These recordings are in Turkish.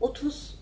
30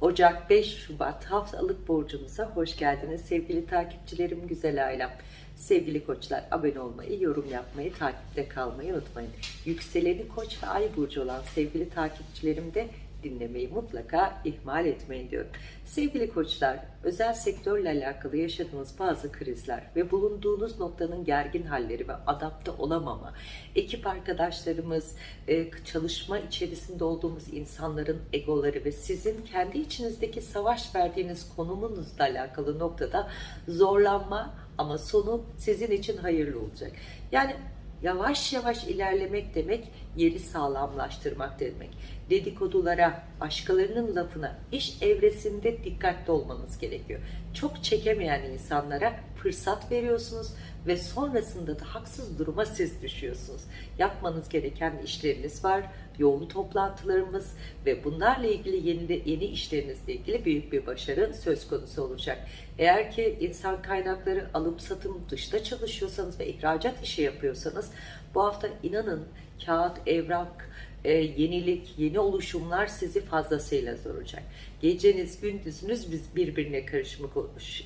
Ocak 5 Şubat haftalık borcumuza hoş geldiniz sevgili takipçilerim, güzel ailem. Sevgili koçlar abone olmayı, yorum yapmayı, takipte kalmayı unutmayın. Yükseleni koç ve ay burcu olan sevgili takipçilerim de dinlemeyi mutlaka ihmal etmeyin diyorum. Sevgili koçlar, özel sektörle alakalı yaşadığınız bazı krizler ve bulunduğunuz noktanın gergin halleri ve adapte olamama, ekip arkadaşlarımız, e, çalışma içerisinde olduğumuz insanların egoları ve sizin kendi içinizdeki savaş verdiğiniz konumunuzla alakalı noktada zorlanma ama sonu sizin için hayırlı olacak. Yani yavaş yavaş ilerlemek demek yeri sağlamlaştırmak demek. Dedikodulara, başkalarının lafına, iş evresinde dikkatli olmanız gerekiyor. Çok çekemeyen insanlara fırsat veriyorsunuz ve sonrasında da haksız duruma siz düşüyorsunuz. Yapmanız gereken işleriniz var, yoğun toplantılarımız ve bunlarla ilgili yeni, yeni işlerinizle ilgili büyük bir başarı söz konusu olacak. Eğer ki insan kaynakları alım satım dışta çalışıyorsanız ve ihracat işi yapıyorsanız bu hafta inanın kağıt, evrak, e, yenilik, yeni oluşumlar sizi fazlasıyla zoracak. Geceniz, gündüzünüz birbirine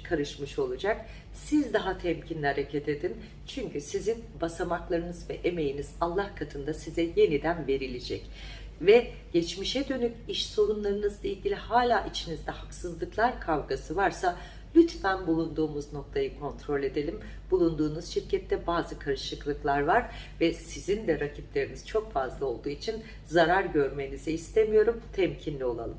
karışmış olacak. Siz daha temkinli hareket edin. Çünkü sizin basamaklarınız ve emeğiniz Allah katında size yeniden verilecek. Ve geçmişe dönük iş sorunlarınızla ilgili hala içinizde haksızlıklar kavgası varsa Lütfen bulunduğumuz noktayı kontrol edelim. Bulunduğunuz şirkette bazı karışıklıklar var ve sizin de rakipleriniz çok fazla olduğu için zarar görmenizi istemiyorum. Temkinli olalım.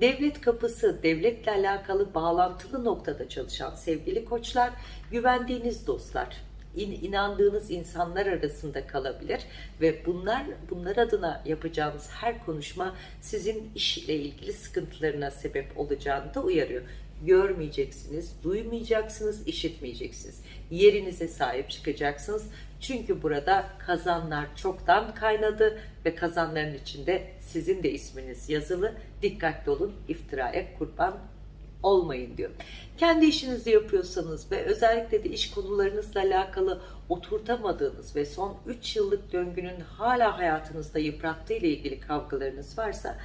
Devlet kapısı, devletle alakalı bağlantılı noktada çalışan sevgili koçlar, güvendiğiniz dostlar, inandığınız insanlar arasında kalabilir ve bunlar bunlar adına yapacağınız her konuşma sizin iş ile ilgili sıkıntılarına sebep olacağını da uyarıyor görmeyeceksiniz, duymayacaksınız, işitmeyeceksiniz. Yerinize sahip çıkacaksınız. Çünkü burada kazanlar çoktan kaynadı ve kazanların içinde sizin de isminiz yazılı. Dikkatli olun, iftiraya kurban olmayın diyor. Kendi işinizi yapıyorsanız ve özellikle de iş konularınızla alakalı oturtamadığınız ve son 3 yıllık döngünün hala hayatınızda yıprattığı ile ilgili kavgalarınız varsa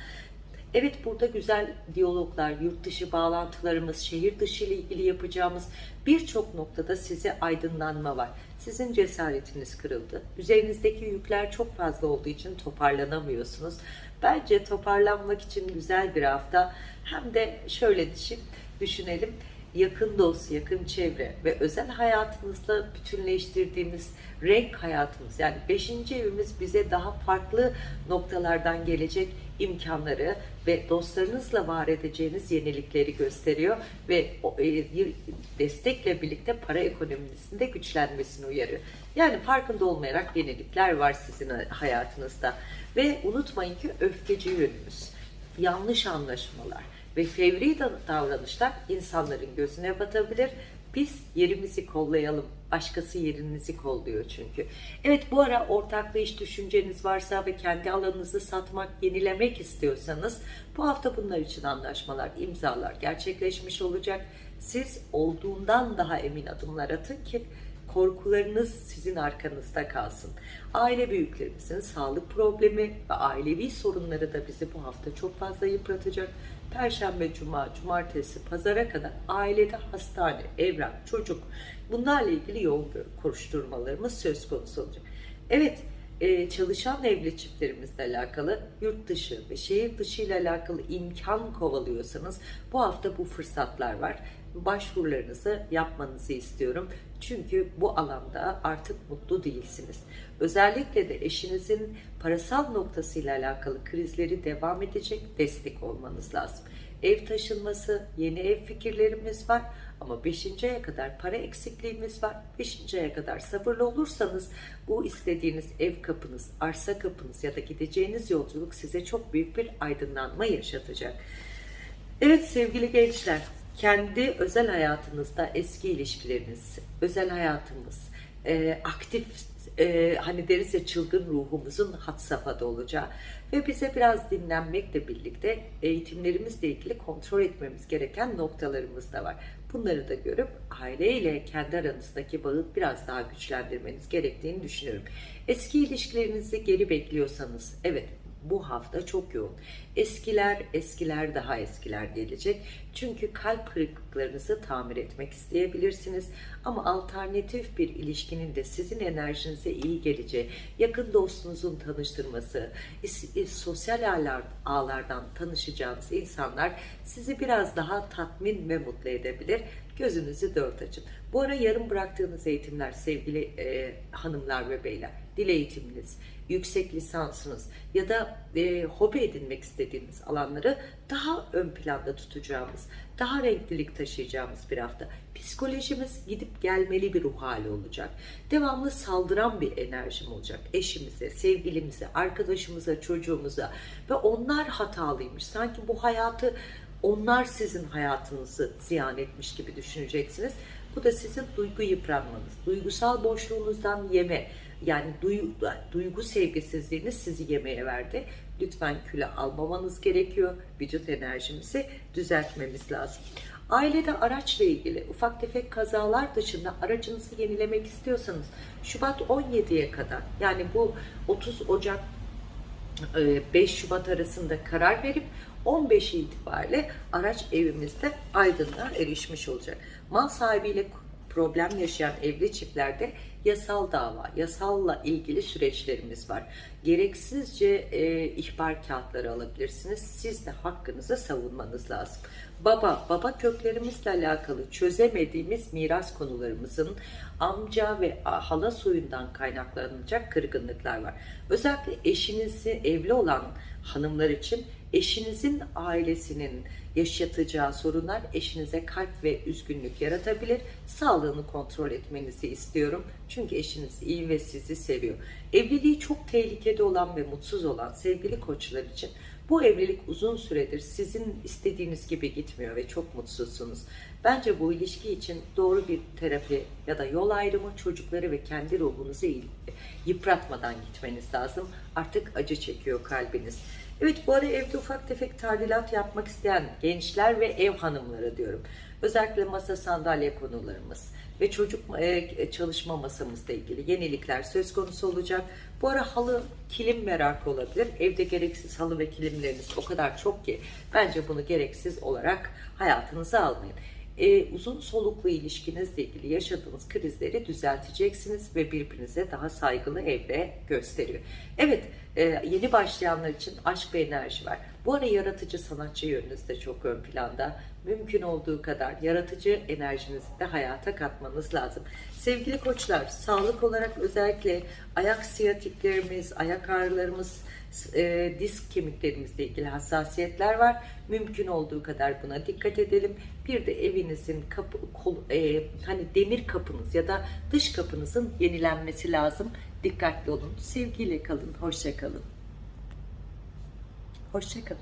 Evet burada güzel diyaloglar, yurt dışı bağlantılarımız, şehir dışı ile ilgili yapacağımız birçok noktada size aydınlanma var. Sizin cesaretiniz kırıldı. Üzerinizdeki yükler çok fazla olduğu için toparlanamıyorsunuz. Bence toparlanmak için güzel bir hafta. Hem de şöyle düşünelim yakın dost, yakın çevre ve özel hayatımızla bütünleştirdiğimiz renk hayatımız yani beşinci evimiz bize daha farklı noktalardan gelecek imkanları ve dostlarınızla var edeceğiniz yenilikleri gösteriyor ve e, destekle birlikte para ekonomisinde güçlenmesini uyarıyor. Yani farkında olmayarak yenilikler var sizin hayatınızda ve unutmayın ki öfkeci yönümüz, yanlış anlaşmalar, ve fevri davranışlar insanların gözüne batabilir. Biz yerimizi kollayalım. Başkası yerinizi kolluyor çünkü. Evet bu ara ortaklı iş düşünceniz varsa ve kendi alanınızı satmak, yenilemek istiyorsanız bu hafta bunlar için anlaşmalar, imzalar gerçekleşmiş olacak. Siz olduğundan daha emin adımlar atın ki korkularınız sizin arkanızda kalsın. Aile büyüklerimizin sağlık problemi ve ailevi sorunları da bizi bu hafta çok fazla yıpratacak. Perşembe, Cuma, Cumartesi, Pazara kadar ailede hastane, evrak, çocuk bunlarla ilgili yoğun koşturmalarımız söz konusu olacak. Evet, e, çalışan evli çiftlerimizle alakalı yurt dışı ve şehir dışı ile alakalı imkan kovalıyorsanız bu hafta bu fırsatlar var başvurularınızı yapmanızı istiyorum. Çünkü bu alanda artık mutlu değilsiniz. Özellikle de eşinizin parasal noktasıyla alakalı krizleri devam edecek destek olmanız lazım. Ev taşınması, yeni ev fikirlerimiz var ama 5. aya kadar para eksikliğimiz var. 5. aya kadar sabırlı olursanız bu istediğiniz ev kapınız, arsa kapınız ya da gideceğiniz yolculuk size çok büyük bir aydınlanma yaşatacak. Evet sevgili gençler, kendi özel hayatınızda eski ilişkileriniz, özel hayatımız, e, aktif e, hani deriz ya çılgın ruhumuzun hat safhada olacağı ve bize biraz dinlenmekle birlikte eğitimlerimizle ilgili kontrol etmemiz gereken noktalarımız da var. Bunları da görüp aileyle kendi aranızdaki bağı biraz daha güçlendirmeniz gerektiğini düşünüyorum. Eski ilişkilerinizi geri bekliyorsanız evet bu hafta çok yoğun. Eskiler, eskiler daha eskiler gelecek. Çünkü kalp kırıklıklarınızı tamir etmek isteyebilirsiniz. Ama alternatif bir ilişkinin de sizin enerjinize iyi geleceği, yakın dostunuzun tanıştırması, sosyal ağlar, ağlardan tanışacağınız insanlar sizi biraz daha tatmin ve mutlu edebilir. Gözünüzü dört açın. Bu ara yarım bıraktığınız eğitimler sevgili e, hanımlar ve beyler, dil eğitiminiz, yüksek lisansınız ya da e, hobi edinmek istediğiniz alanları daha ön planda tutacağımız, daha renklilik taşıyacağımız bir hafta. Psikolojimiz gidip gelmeli bir ruh hali olacak. Devamlı saldıran bir enerjim olacak. Eşimize, sevgilimize, arkadaşımıza, çocuğumuza ve onlar hatalıymış. Sanki bu hayatı onlar sizin hayatınızı ziyan etmiş gibi düşüneceksiniz. Bu da sizin duygu yıpranmanız, duygusal boşluğunuzdan yeme, yani duygu, duygu sevgisizliğiniz sizi yemeye verdi. Lütfen küle almamanız gerekiyor. Vücut enerjimizi düzeltmemiz lazım. Ailede araçla ilgili ufak tefek kazalar dışında aracınızı yenilemek istiyorsanız Şubat 17'ye kadar yani bu 30 Ocak 5 Şubat arasında karar verip 15 itibariyle araç evimizde aydınlığa erişmiş olacak. Mal sahibiyle problem yaşayan evli çiftlerde yasal dava, yasalla ilgili süreçlerimiz var. Gereksizce e, ihbar kağıtları alabilirsiniz. Siz de hakkınızı savunmanız lazım. Baba, baba köklerimizle alakalı çözemediğimiz miras konularımızın amca ve hala soyundan kaynaklanacak kırgınlıklar var. Özellikle eşinizi evli olan hanımlar için eşinizin ailesinin yaşatacağı sorunlar eşinize kalp ve üzgünlük yaratabilir. Sağlığını kontrol etmenizi istiyorum. Çünkü eşiniz iyi ve sizi seviyor. Evliliği çok tehlikede olan ve mutsuz olan sevgili koçlar için bu evlilik uzun süredir sizin istediğiniz gibi gitmiyor ve çok mutsuzsunuz. Bence bu ilişki için doğru bir terapi ya da yol ayrımı çocukları ve kendi ruhunuzu yıpratmadan gitmeniz lazım. Artık acı çekiyor kalbiniz. Evet bu ara evde ufak tefek tadilat yapmak isteyen gençler ve ev hanımları diyorum. Özellikle masa sandalye konularımız ve çocuk e, çalışma masamızla ilgili yenilikler söz konusu olacak. Bu ara halı, kilim merakı olabilir. Evde gereksiz halı ve kilimleriniz o kadar çok ki bence bunu gereksiz olarak hayatınıza almayın. Ee, uzun soluklu ilişkinizle ilgili yaşadığınız krizleri düzelteceksiniz ve birbirinize daha saygılı evre gösteriyor. Evet, e, yeni başlayanlar için aşk ve enerji var. Bu ara yaratıcı sanatçı yönünüz de çok ön planda. Mümkün olduğu kadar yaratıcı enerjinizi de hayata katmanız lazım. Sevgili koçlar, sağlık olarak özellikle ayak siyatiklerimiz, ayak ağrılarımız, e, disk kemiklerimizle ilgili hassasiyetler var. Mümkün olduğu kadar buna dikkat edelim. Bir de evinizin kapı, kol, e, hani demir kapınız ya da dış kapınızın yenilenmesi lazım. Dikkatli olun. Sevgiyle kalın. Hoşça kalın. Hoşça kalın.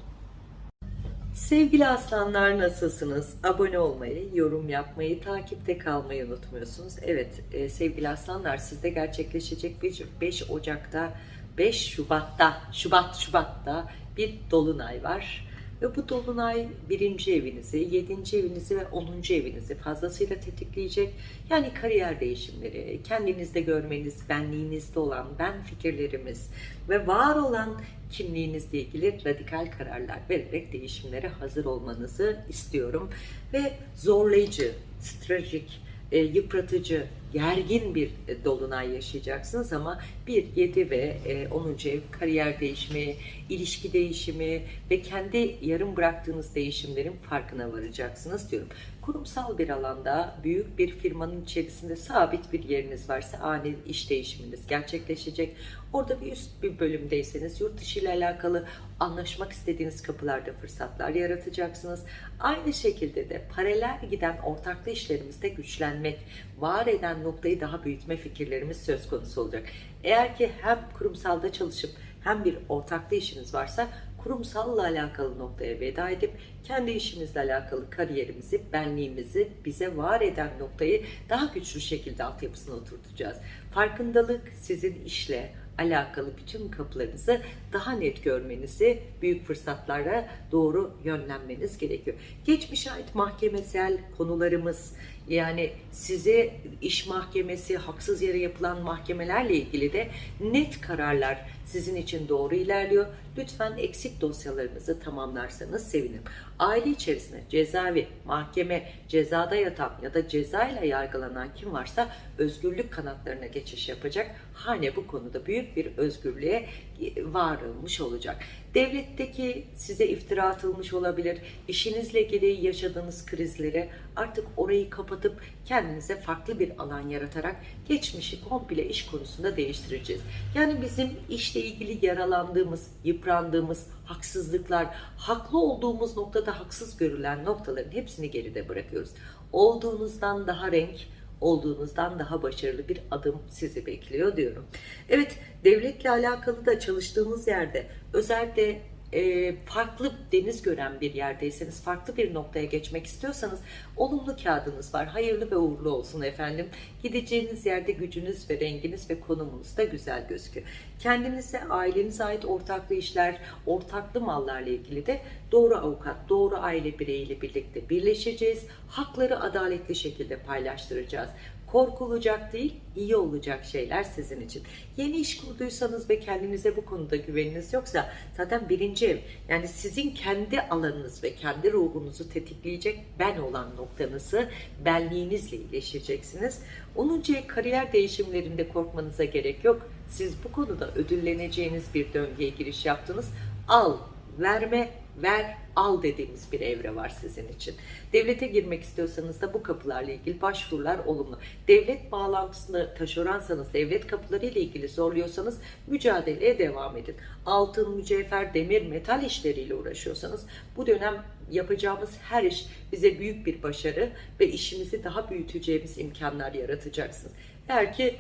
Sevgili aslanlar nasılsınız? Abone olmayı, yorum yapmayı, takipte kalmayı unutmuyorsunuz. Evet e, sevgili aslanlar sizde gerçekleşecek 5 Ocak'ta 5 Şubat'ta, Şubat Şubat'ta bir dolunay var. Ve bu dolunay birinci evinizi, yedinci evinizi ve onuncu evinizi fazlasıyla tetikleyecek. Yani kariyer değişimleri, kendinizde görmeniz, benliğinizde olan ben fikirlerimiz ve var olan kimliğinizle ilgili radikal kararlar vererek değişimlere hazır olmanızı istiyorum. Ve zorlayıcı, stratejik, e, yıpratıcı, gergin bir e, dolunay yaşayacaksınız ama 1, 7 ve e, 10. ev kariyer değişimi, ilişki değişimi ve kendi yarım bıraktığınız değişimlerin farkına varacaksınız diyorum. Kurumsal bir alanda büyük bir firmanın içerisinde sabit bir yeriniz varsa ani iş değişiminiz gerçekleşecek. Orada bir üst bir bölümdeyseniz yurt dışı ile alakalı anlaşmak istediğiniz kapılarda fırsatlar yaratacaksınız. Aynı şekilde de paralel giden ortaklı işlerimizde güçlenmek, var eden noktayı daha büyütme fikirlerimiz söz konusu olacak. Eğer ki hem kurumsalda çalışıp hem bir ortaklı işiniz varsa kurumsalla alakalı noktaya veda edip kendi işimizle alakalı kariyerimizi, benliğimizi, bize var eden noktayı daha güçlü şekilde altyapısına oturtacağız. Farkındalık sizin işle, alakalı bütün kapılarınızı daha net görmenizi, büyük fırsatlara doğru yönlenmeniz gerekiyor. Geçmişe ait mahkemesel konularımız, Yani size iş mahkemesi, haksız yere yapılan mahkemelerle ilgili de net kararlar sizin için doğru ilerliyor. Lütfen eksik dosyalarınızı tamamlarsanız sevinirim. Aile içerisinde cezaevi, mahkeme, cezada yatan ya da cezayla yargılanan kim varsa özgürlük kanatlarına geçiş yapacak. Hane bu konuda büyük bir özgürlüğe varılmış olacak. Devletteki size iftira atılmış olabilir. İşinizle ilgili yaşadığınız krizlere artık orayı kapatıp kendinize farklı bir alan yaratarak geçmişi komple iş konusunda değiştireceğiz. Yani bizim işle ilgili yaralandığımız, yıprandığımız, haksızlıklar, haklı olduğumuz noktada haksız görülen noktaların hepsini geride bırakıyoruz. Olduğunuzdan daha renk, olduğunuzdan daha başarılı bir adım sizi bekliyor diyorum. Evet, devletle alakalı da çalıştığımız yerde özellikle e, farklı deniz gören bir yerdeyseniz, farklı bir noktaya geçmek istiyorsanız olumlu kağıdınız var. Hayırlı ve uğurlu olsun efendim. Gideceğiniz yerde gücünüz ve renginiz ve konumunuz da güzel gözüküyor. Kendinize, ailenize ait ortaklı işler, ortaklı mallarla ilgili de doğru avukat, doğru aile bireyiyle birlikte birleşeceğiz. Hakları adaletli şekilde paylaştıracağız korkulacak değil, iyi olacak şeyler sizin için. Yeni iş kurduysanız ve kendinize bu konuda güveniniz yoksa zaten birinci ev yani sizin kendi alanınız ve kendi ruhunuzu tetikleyecek ben olan noktanızı benliğinizle iyileşeceksiniz. 10. ev kariyer değişimlerinde korkmanıza gerek yok. Siz bu konuda ödülleneceğiniz bir döngüye giriş yaptınız. Al, verme, ver, al dediğimiz bir evre var sizin için. Devlete girmek istiyorsanız da bu kapılarla ilgili başvurular olumlu. Devlet bağlantısında taşeronsanız, devlet kapıları ile ilgili zorluyorsanız mücadeleye devam edin. Altın, mücevher, demir, metal işleriyle uğraşıyorsanız bu dönem yapacağımız her iş bize büyük bir başarı ve işimizi daha büyüteceğimiz imkanlar yaratacaksınız. Eğer ki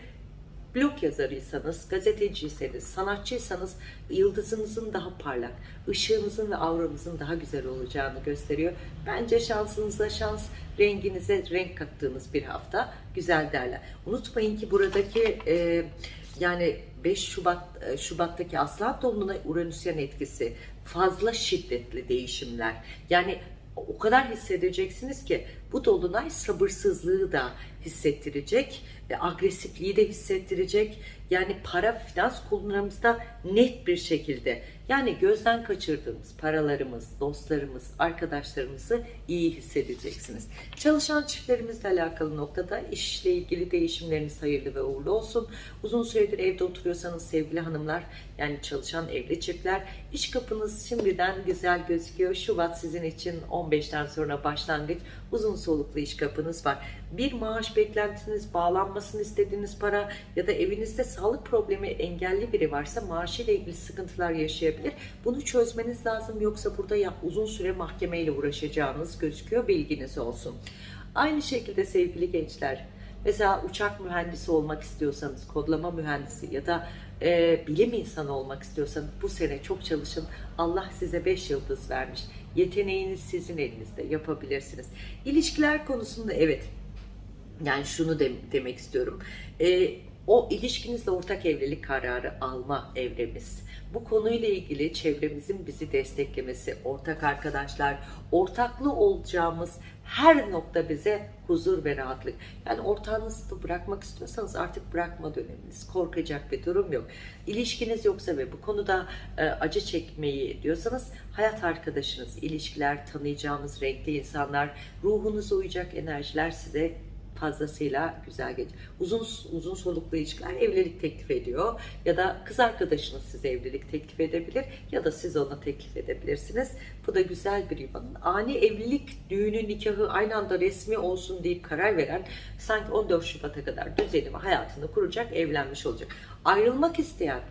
blog yazarıysanız, gazeteciyseniz, sanatçıysanız yıldızınızın daha parlak, ışığınızın ve auranızın daha güzel olacağını gösteriyor. Bence şansınıza şans, renginize renk kattığınız bir hafta güzel derler. Unutmayın ki buradaki e, yani 5 Şubat e, Şubat'taki Aslan Dolunay'ın Uranüsyen etkisi fazla şiddetli değişimler. Yani o kadar hissedeceksiniz ki bu dolunay sabırsızlığı da hissettirecek agresifliği de hissettirecek. Yani para finans konularımızda net bir şekilde yani gözden kaçırdığımız paralarımız, dostlarımız, arkadaşlarımızı iyi hissedeceksiniz. Çalışan çiftlerimizle alakalı noktada işle ilgili değişimleriniz hayırlı ve uğurlu olsun. Uzun süredir evde oturuyorsanız sevgili hanımlar yani çalışan evli çiftler iş kapınız şimdiden güzel gözüküyor. Şubat sizin için 15'ten sonra başlangıç uzun soluklu iş kapınız var. Bir maaş beklentiniz, bağlanmasını istediğiniz para ya da evinizde sağlık problemi engelli biri varsa maaşıyla ilgili sıkıntılar yaşayabilir. Bunu çözmeniz lazım yoksa burada ya uzun süre mahkemeyle uğraşacağınız gözüküyor. Bilginiz olsun. Aynı şekilde sevgili gençler Mesela uçak mühendisi olmak istiyorsanız, kodlama mühendisi ya da e, bilim insanı olmak istiyorsanız bu sene çok çalışın. Allah size 5 yıldız vermiş. Yeteneğiniz sizin elinizde yapabilirsiniz. İlişkiler konusunda evet yani şunu de, demek istiyorum. E, o ilişkinizle ortak evlilik kararı alma evremiz. Bu konuyla ilgili çevremizin bizi desteklemesi, ortak arkadaşlar, ortaklı olacağımız her nokta bize huzur ve rahatlık. Yani ortağınızı bırakmak istiyorsanız artık bırakma döneminiz. Korkacak bir durum yok. İlişkiniz yoksa ve bu konuda e, acı çekmeyi diyorsanız hayat arkadaşınız, ilişkiler, tanıyacağımız renkli insanlar, ruhunuza uyacak enerjiler size fazlasıyla güzel geçiyor. Uzun uzun soluklu ilişkiler evlilik teklif ediyor ya da kız arkadaşınız size evlilik teklif edebilir ya da siz ona teklif edebilirsiniz. Bu da güzel bir yuvanın. Ani evlilik, düğünü, nikahı aynı anda resmi olsun deyip karar veren sanki 14 Şubat'a kadar düzeni ve hayatını kuracak, evlenmiş olacak. Ayrılmak isteyen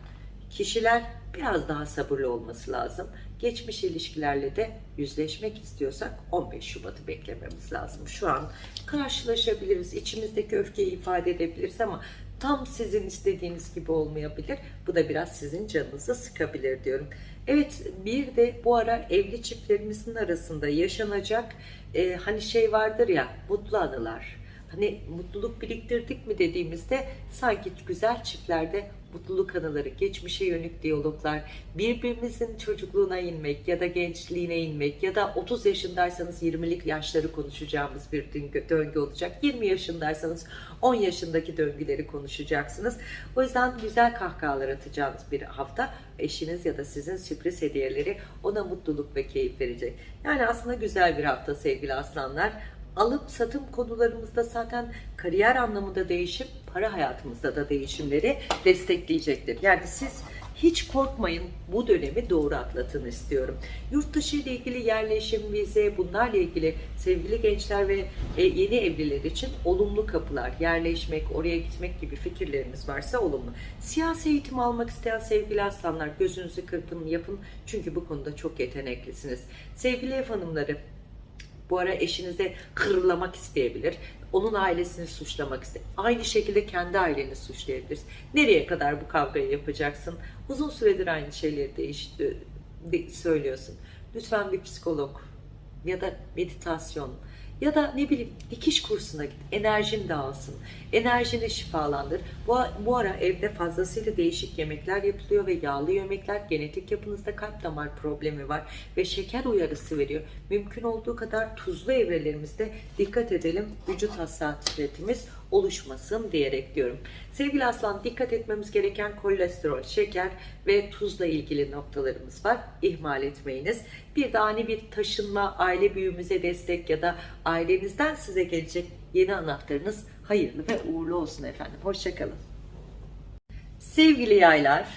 kişiler biraz daha sabırlı olması lazım. Geçmiş ilişkilerle de yüzleşmek istiyorsak 15 Şubat'ı beklememiz lazım. Şu an karşılaşabiliriz, içimizdeki öfkeyi ifade edebiliriz ama tam sizin istediğiniz gibi olmayabilir. Bu da biraz sizin canınızı sıkabilir diyorum. Evet bir de bu ara evli çiftlerimizin arasında yaşanacak e, hani şey vardır ya mutlu anılar. Hani mutluluk biriktirdik mi dediğimizde sanki güzel çiftlerde mutluluk anıları, geçmişe yönelik diyaloglar, birbirimizin çocukluğuna inmek ya da gençliğine inmek ya da 30 yaşındaysanız 20'lik yaşları konuşacağımız bir döngü, olacak. 20 yaşındaysanız 10 yaşındaki döngüleri konuşacaksınız. O yüzden güzel kahkahalar atacağınız bir hafta eşiniz ya da sizin sürpriz hediyeleri ona mutluluk ve keyif verecek. Yani aslında güzel bir hafta sevgili aslanlar. Alım satım konularımızda zaten kariyer anlamında değişim, para hayatımızda da değişimleri destekleyecektir. Yani siz hiç korkmayın bu dönemi doğru atlatın istiyorum. Yurt dışı ile ilgili yerleşim, vize bunlarla ilgili sevgili gençler ve e, yeni evliler için olumlu kapılar, yerleşmek, oraya gitmek gibi fikirleriniz varsa olumlu. Siyasi eğitim almak isteyen sevgili aslanlar gözünüzü kırpın yapın çünkü bu konuda çok yeteneklisiniz. Sevgili ev hanımları bu ara eşinize kırılamak isteyebilir. Onun ailesini suçlamak ister. Aynı şekilde kendi aileni suçlayabiliriz. Nereye kadar bu kavgayı yapacaksın? Uzun süredir aynı şeyleri değiş, de- söylüyorsun. Lütfen bir psikolog ya da meditasyon ya da ne bileyim dikiş kursuna git. Enerjin dağılsın. Enerjini şifalandır. Bu, bu ara evde fazlasıyla değişik yemekler yapılıyor ve yağlı yemekler genetik yapınızda kalp damar problemi var ve şeker uyarısı veriyor. Mümkün olduğu kadar tuzlu evrelerimizde dikkat edelim. Vücut hassasiyetimiz oluşmasın diyerek diyorum. Sevgili aslan dikkat etmemiz gereken kolesterol, şeker ve tuzla ilgili noktalarımız var. İhmal etmeyiniz. Bir de ani bir taşınma, aile büyüğümüze destek ya da ailenizden size gelecek yeni anahtarınız hayırlı ve uğurlu olsun efendim. Hoşçakalın. Sevgili yaylar,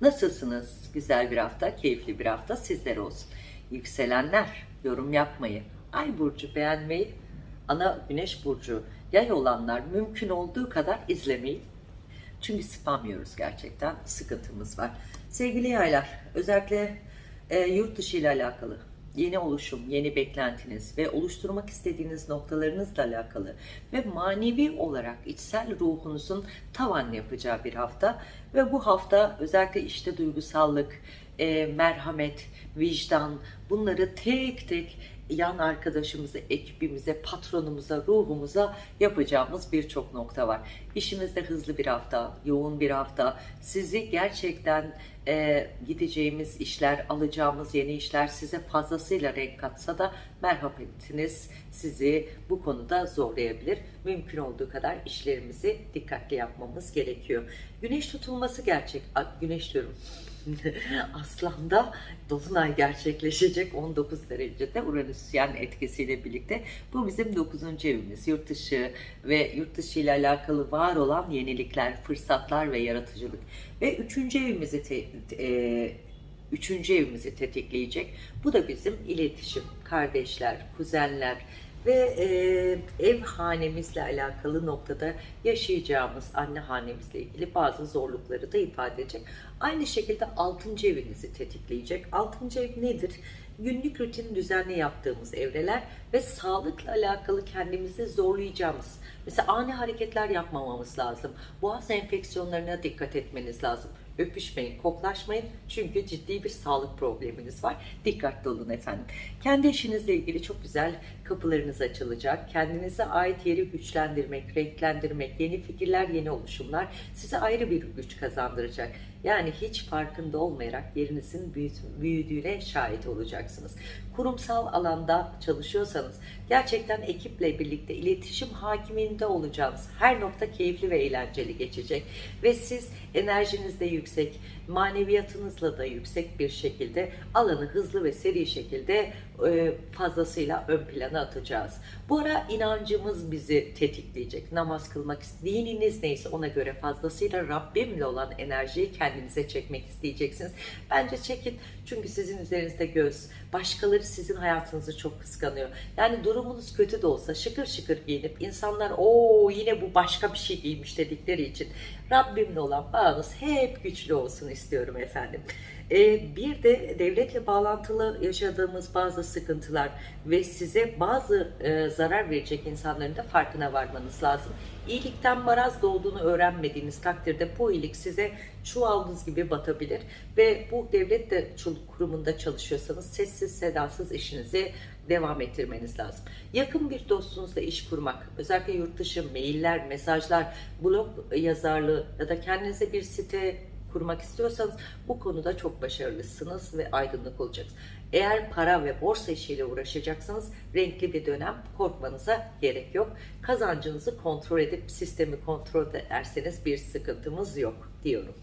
nasılsınız? Güzel bir hafta, keyifli bir hafta sizlere olsun. Yükselenler, yorum yapmayı, ay burcu beğenmeyi, ana güneş burcu yay olanlar mümkün olduğu kadar izlemeyi. Çünkü spam yiyoruz gerçekten, sıkıntımız var. Sevgili yaylar, özellikle e, yurt dışı ile alakalı yeni oluşum, yeni beklentiniz ve oluşturmak istediğiniz noktalarınızla alakalı ve manevi olarak içsel ruhunuzun tavan yapacağı bir hafta ve bu hafta özellikle işte duygusallık, e, merhamet, vicdan bunları tek tek yan arkadaşımıza, ekibimize, patronumuza, ruhumuza yapacağımız birçok nokta var. İşimizde hızlı bir hafta, yoğun bir hafta. Sizi gerçekten e, gideceğimiz işler, alacağımız yeni işler size fazlasıyla renk katsa da merhametiniz sizi bu konuda zorlayabilir. Mümkün olduğu kadar işlerimizi dikkatli yapmamız gerekiyor. Güneş tutulması gerçek. Güneş diyorum. Aslan'da Dolunay gerçekleşecek 19 derecede Uranüsyen etkisiyle birlikte. Bu bizim 9. evimiz. Yurt dışı ve yurt dışı ile alakalı var olan yenilikler, fırsatlar ve yaratıcılık. Ve 3. evimizi te, e, üçüncü evimizi tetikleyecek. Bu da bizim iletişim, kardeşler, kuzenler ve e, ev hanemizle alakalı noktada yaşayacağımız anne hanemizle ilgili bazı zorlukları da ifade edecek. Aynı şekilde 6. evinizi tetikleyecek. 6. ev nedir? Günlük rutin düzenli yaptığımız evreler ve sağlıkla alakalı kendimizi zorlayacağımız. Mesela ani hareketler yapmamamız lazım. Boğaz enfeksiyonlarına dikkat etmeniz lazım. Öpüşmeyin, koklaşmayın çünkü ciddi bir sağlık probleminiz var. Dikkatli olun efendim. Kendi işinizle ilgili çok güzel kapılarınız açılacak. Kendinize ait yeri güçlendirmek, renklendirmek, yeni fikirler, yeni oluşumlar size ayrı bir güç kazandıracak. Yani hiç farkında olmayarak yerinizin büyüdüğüne şahit olacaksınız. Kurumsal alanda çalışıyorsanız gerçekten ekiple birlikte iletişim hakimiyetinde olacağınız her nokta keyifli ve eğlenceli geçecek. Ve siz enerjinizde yüksek, maneviyatınızla da yüksek bir şekilde alanı hızlı ve seri şekilde fazlasıyla ön plana atacağız. Bu ara inancımız bizi tetikleyecek. Namaz kılmak, dininiz neyse ona göre fazlasıyla Rabbimle olan enerjiyi kendinize çekmek isteyeceksiniz. Bence çekin çünkü sizin üzerinizde göz, başkaları sizin hayatınızı çok kıskanıyor. Yani durumunuz kötü de olsa şıkır şıkır giyinip insanlar o yine bu başka bir şey giymiş dedikleri için Rabbimle olan bağınız hep güçlü olsun istiyorum efendim. Ee, bir de devletle bağlantılı yaşadığımız bazı sıkıntılar ve size bazı e, zarar verecek insanların da farkına varmanız lazım. İyilikten maraz doğduğunu öğrenmediğiniz takdirde bu iyilik size çuvaldız gibi batabilir ve bu devlet de kurumunda çalışıyorsanız sessiz sedasız işinizi devam ettirmeniz lazım. Yakın bir dostunuzla iş kurmak, özellikle yurt dışı mailler, mesajlar, blog yazarlığı ya da kendinize bir site kurmak istiyorsanız bu konuda çok başarılısınız ve aydınlık olacaksınız. Eğer para ve borsa işiyle uğraşacaksanız renkli bir dönem korkmanıza gerek yok. Kazancınızı kontrol edip sistemi kontrol ederseniz bir sıkıntımız yok diyorum.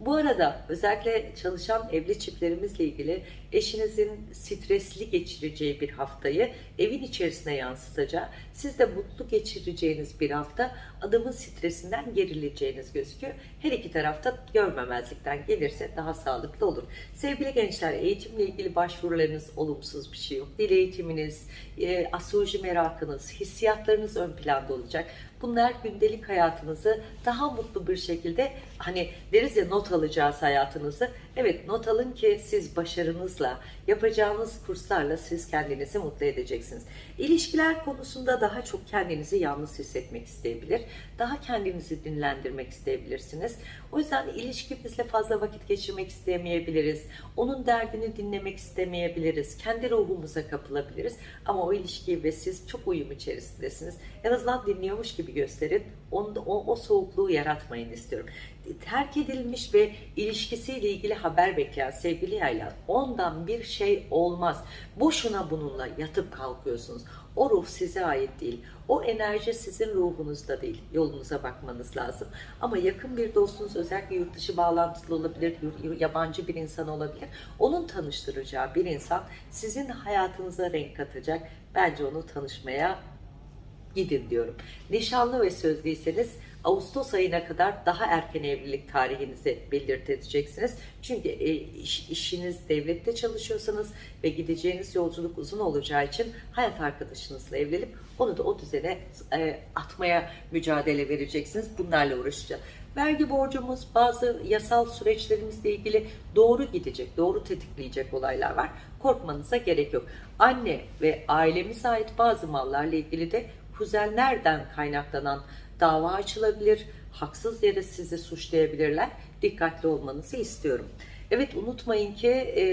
Bu arada özellikle çalışan evli çiftlerimizle ilgili eşinizin stresli geçireceği bir haftayı evin içerisine yansıtacağı, siz de mutlu geçireceğiniz bir hafta adamın stresinden gerileceğiniz gözüküyor. Her iki tarafta görmemezlikten gelirse daha sağlıklı olur. Sevgili gençler eğitimle ilgili başvurularınız olumsuz bir şey yok. Dil eğitiminiz, e, astroloji merakınız, hissiyatlarınız ön planda olacak. Bunlar gündelik hayatınızı daha mutlu bir şekilde hani deriz ya not alacağız hayatınızı. Evet not alın ki siz başarınızla, yapacağınız kurslarla siz kendinizi mutlu edeceksiniz. İlişkiler konusunda daha çok kendinizi yalnız hissetmek isteyebilir. Daha kendinizi dinlendirmek isteyebilirsiniz. O yüzden ilişkimizle fazla vakit geçirmek istemeyebiliriz. Onun derdini dinlemek istemeyebiliriz. Kendi ruhumuza kapılabiliriz. Ama o ilişkiyi ve siz çok uyum içerisindesiniz. En azından dinliyormuş gibi gösterin. Onda, o, o soğukluğu yaratmayın istiyorum. Terk edilmiş ve ilişkisiyle ilgili haber bekleyen sevgili yaylar ondan bir şey olmaz. Boşuna bununla yatıp kalkıyorsunuz. O ruh size ait değil. O enerji sizin ruhunuzda değil. Yolunuza bakmanız lazım. Ama yakın bir dostunuz özellikle yurt dışı bağlantılı olabilir, yabancı bir insan olabilir. Onun tanıştıracağı bir insan sizin hayatınıza renk katacak. Bence onu tanışmaya gidin diyorum. Nişanlı ve sözlüyseniz Ağustos ayına kadar daha erken evlilik tarihinizi belirteceksiniz. Çünkü e, iş, işiniz devlette çalışıyorsanız ve gideceğiniz yolculuk uzun olacağı için hayat arkadaşınızla evlenip onu da o düzene e, atmaya mücadele vereceksiniz. Bunlarla uğraşacağız. Vergi borcumuz, bazı yasal süreçlerimizle ilgili doğru gidecek, doğru tetikleyecek olaylar var. Korkmanıza gerek yok. Anne ve ailemize ait bazı mallarla ilgili de kuzenlerden kaynaklanan dava açılabilir, haksız yere sizi suçlayabilirler. Dikkatli olmanızı istiyorum. Evet unutmayın ki e,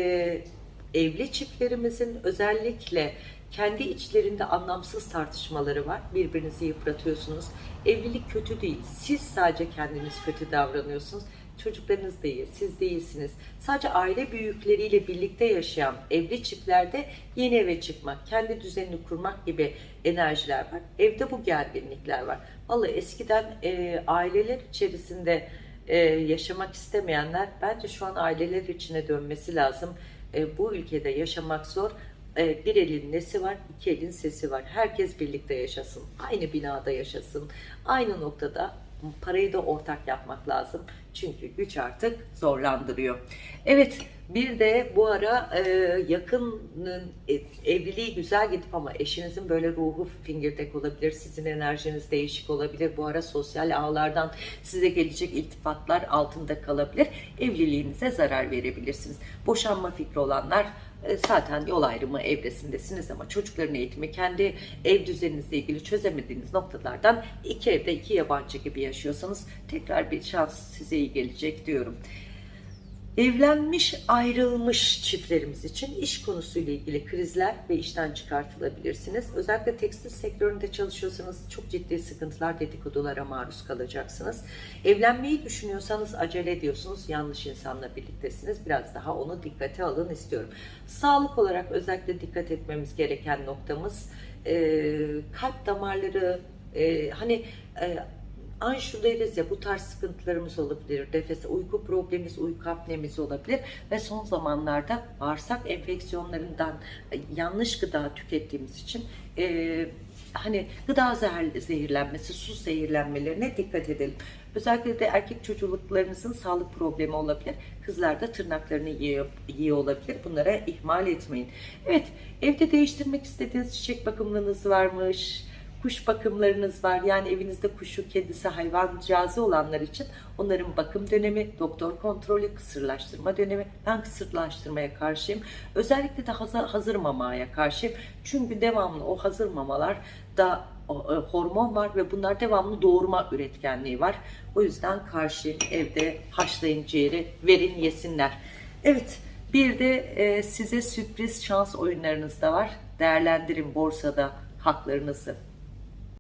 evli çiftlerimizin özellikle kendi içlerinde anlamsız tartışmaları var. Birbirinizi yıpratıyorsunuz. Evlilik kötü değil. Siz sadece kendiniz kötü davranıyorsunuz. Çocuklarınız iyi, siz değilsiniz. Sadece aile büyükleriyle birlikte yaşayan evli çiftlerde yeni eve çıkmak, kendi düzenini kurmak gibi enerjiler var. Evde bu gerginlikler var. Vallahi eskiden e, aileler içerisinde e, yaşamak istemeyenler bence şu an aileler içine dönmesi lazım. E, bu ülkede yaşamak zor. E, bir elin nesi var, iki elin sesi var. Herkes birlikte yaşasın, aynı binada yaşasın, aynı noktada parayı da ortak yapmak lazım. Çünkü güç artık zorlandırıyor. Evet bir de bu ara e, yakının e, evliliği güzel gidip ama eşinizin böyle ruhu fingirdek olabilir. Sizin enerjiniz değişik olabilir. Bu ara sosyal ağlardan size gelecek iltifatlar altında kalabilir. Evliliğinize zarar verebilirsiniz. Boşanma fikri olanlar zaten yol ayrımı evresindesiniz ama çocukların eğitimi kendi ev düzeninizle ilgili çözemediğiniz noktalardan iki evde iki yabancı gibi yaşıyorsanız tekrar bir şans size iyi gelecek diyorum. Evlenmiş, ayrılmış çiftlerimiz için iş konusuyla ilgili krizler ve işten çıkartılabilirsiniz. Özellikle tekstil sektöründe çalışıyorsanız çok ciddi sıkıntılar, dedikodulara maruz kalacaksınız. Evlenmeyi düşünüyorsanız acele ediyorsunuz, yanlış insanla birliktesiniz. Biraz daha onu dikkate alın istiyorum. Sağlık olarak özellikle dikkat etmemiz gereken noktamız e, kalp damarları, e, hani... E, anşu deriz ya bu tarz sıkıntılarımız olabilir. Nefes, uyku problemimiz, uyku apnemiz olabilir ve son zamanlarda bağırsak enfeksiyonlarından e, yanlış gıda tükettiğimiz için e, hani gıda zehir, zehirlenmesi, su zehirlenmelerine dikkat edelim. Özellikle de erkek çocukluklarınızın sağlık problemi olabilir. Kızlar da tırnaklarını yiyor, yiyor olabilir. Bunlara ihmal etmeyin. Evet, evde değiştirmek istediğiniz çiçek bakımlarınız varmış kuş bakımlarınız var. Yani evinizde kuşu, kedisi, hayvancağızı olanlar için onların bakım dönemi, doktor kontrolü, kısırlaştırma dönemi. Ben kısırlaştırmaya karşıyım. Özellikle de hazır, hazır mamaya karşıyım. Çünkü devamlı o hazır mamalar da e, hormon var ve bunlar devamlı doğurma üretkenliği var. O yüzden karşıyım. Evde haşlayın ciğeri, verin yesinler. Evet, bir de e, size sürpriz şans oyunlarınız da var. Değerlendirin borsada haklarınızı.